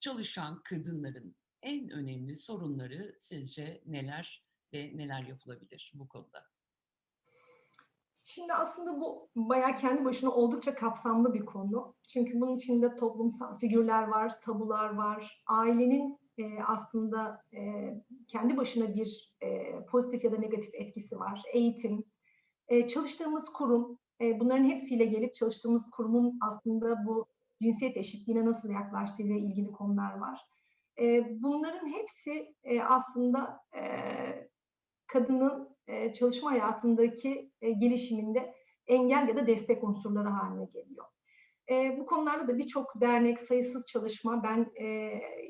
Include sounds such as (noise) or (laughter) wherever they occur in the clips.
çalışan kadınların en önemli sorunları sizce neler ve neler yapılabilir bu konuda? Şimdi aslında bu bayağı kendi başına oldukça kapsamlı bir konu. Çünkü bunun içinde toplumsal figürler var, tabular var. Ailenin e, aslında e, kendi başına bir e, pozitif ya da negatif etkisi var. Eğitim, e, çalıştığımız kurum, e, bunların hepsiyle gelip çalıştığımız kurumun aslında bu cinsiyet eşitliğine nasıl yaklaştığıyla ilgili konular var. E, bunların hepsi e, aslında e, kadının çalışma hayatındaki gelişiminde engel ya da destek unsurları haline geliyor. Bu konularda da birçok dernek, sayısız çalışma, ben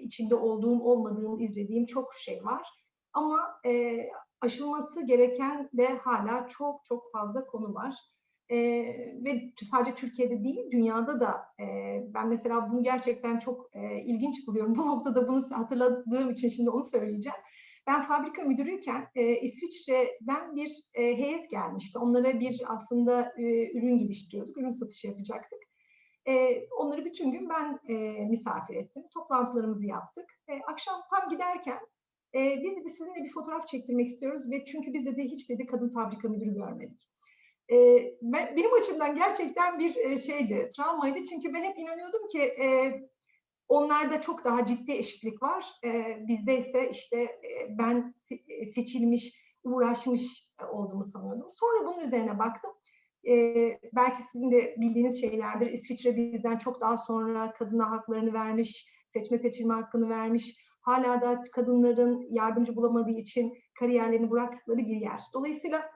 içinde olduğum, olmadığım, izlediğim çok şey var. Ama aşılması gereken de hala çok çok fazla konu var. E, ve sadece Türkiye'de değil, dünyada da e, ben mesela bunu gerçekten çok e, ilginç buluyorum. (laughs) Bu noktada bunu hatırladığım için şimdi onu söyleyeceğim. Ben fabrika müdürüyken e, İsviçre'den bir e, heyet gelmişti. Onlara bir aslında e, ürün geliştiriyorduk, ürün satışı yapacaktık. E, onları bütün gün ben e, misafir ettim. Toplantılarımızı yaptık. E, akşam tam giderken e, biz dedi sizinle bir fotoğraf çektirmek istiyoruz ve çünkü biz dedi hiç dedi kadın fabrika müdürü görmedik. E, ben, benim açımdan gerçekten bir e, şeydi, travmaydı çünkü ben hep inanıyordum ki e, Onlarda çok daha ciddi eşitlik var. E, bizde ise işte e, ben seçilmiş, uğraşmış olduğumu sanıyordum. Sonra bunun üzerine baktım. Belki sizin de bildiğiniz şeylerdir. İsviçre bizden çok daha sonra kadına haklarını vermiş, seçme seçilme hakkını vermiş. Hala da kadınların yardımcı bulamadığı için kariyerlerini bıraktıkları bir yer. Dolayısıyla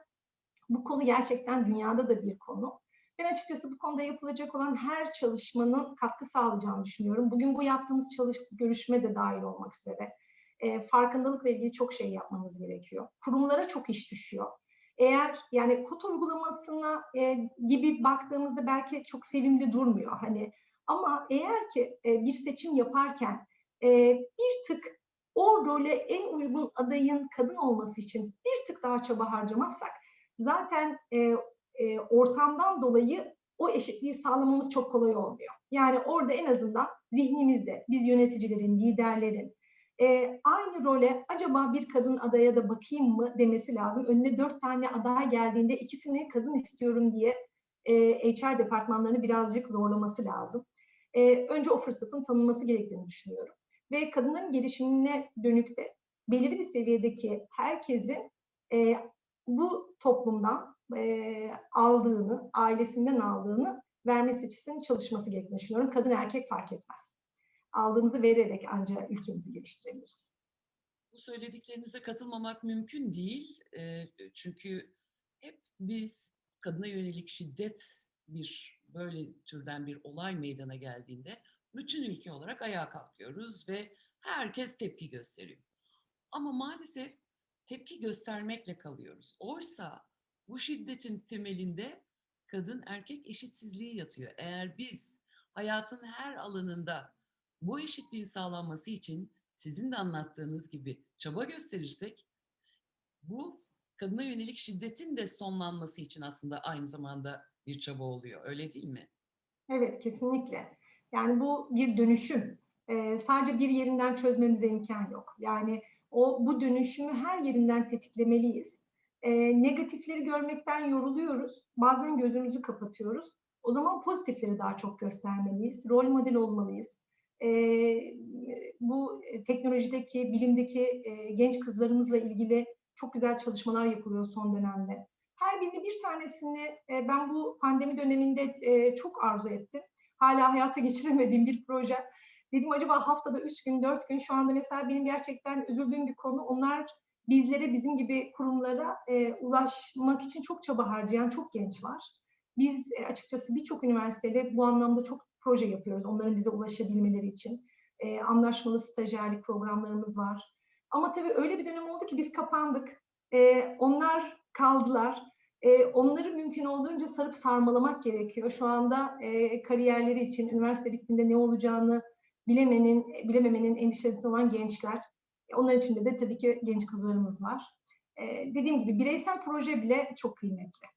bu konu gerçekten dünyada da bir konu. Ben açıkçası bu konuda yapılacak olan her çalışmanın katkı sağlayacağını düşünüyorum. Bugün bu yaptığımız çalış görüşme de dahil olmak üzere. E, farkındalıkla ilgili çok şey yapmamız gerekiyor. Kurumlara çok iş düşüyor. Eğer yani kod uygulamasına e, gibi baktığımızda belki çok sevimli durmuyor hani ama eğer ki e, bir seçim yaparken e, bir tık o role en uygun adayın kadın olması için bir tık daha çaba harcamazsak zaten e, e, ortamdan dolayı o eşitliği sağlamamız çok kolay olmuyor. Yani orada en azından zihnimizde biz yöneticilerin, liderlerin e, aynı role acaba bir kadın adaya da bakayım mı demesi lazım. Önüne dört tane aday geldiğinde ikisini kadın istiyorum diye e, HR departmanlarını birazcık zorlaması lazım. E, önce o fırsatın tanınması gerektiğini düşünüyorum. Ve kadınların gelişimine dönük de belirli bir seviyedeki herkesin e, bu toplumdan e, aldığını, ailesinden aldığını vermesi için çalışması gerektiğini düşünüyorum. Kadın erkek fark etmez. Aldığımızı vererek ancak ülkemizi geliştirebiliriz. Bu söylediklerinize katılmamak mümkün değil. E, çünkü hep biz kadına yönelik şiddet bir böyle türden bir olay meydana geldiğinde bütün ülke olarak ayağa kalkıyoruz ve herkes tepki gösteriyor. Ama maalesef tepki göstermekle kalıyoruz. Oysa bu şiddetin temelinde kadın erkek eşitsizliği yatıyor. Eğer biz hayatın her alanında bu eşitliğin sağlanması için sizin de anlattığınız gibi çaba gösterirsek bu kadına yönelik şiddetin de sonlanması için aslında aynı zamanda bir çaba oluyor. Öyle değil mi? Evet, kesinlikle. Yani bu bir dönüşüm. Ee, sadece bir yerinden çözmemize imkan yok. Yani o bu dönüşümü her yerinden tetiklemeliyiz e, negatifleri görmekten yoruluyoruz. Bazen gözümüzü kapatıyoruz. O zaman pozitifleri daha çok göstermeliyiz. Rol model olmalıyız. E, bu teknolojideki, bilimdeki e, genç kızlarımızla ilgili çok güzel çalışmalar yapılıyor son dönemde. Her birini bir tanesini e, ben bu pandemi döneminde e, çok arzu ettim. Hala hayata (laughs) geçiremediğim bir proje. Dedim acaba haftada üç gün, dört gün şu anda mesela benim gerçekten üzüldüğüm bir konu. Onlar bizlere, bizim gibi kurumlara e, ulaşmak için çok çaba harcayan çok genç var. Biz e, açıkçası birçok üniversiteyle bu anlamda çok proje yapıyoruz onların bize ulaşabilmeleri için. E, anlaşmalı stajyerlik programlarımız var. Ama tabii öyle bir dönem oldu ki biz kapandık. E, onlar kaldılar. E, onları mümkün olduğunca sarıp sarmalamak gerekiyor. Şu anda e, kariyerleri için üniversite bittiğinde ne olacağını bilemenin, bilememenin endişesi olan gençler onlar içinde de tabii ki genç kızlarımız var. Ee, dediğim gibi bireysel proje bile çok kıymetli.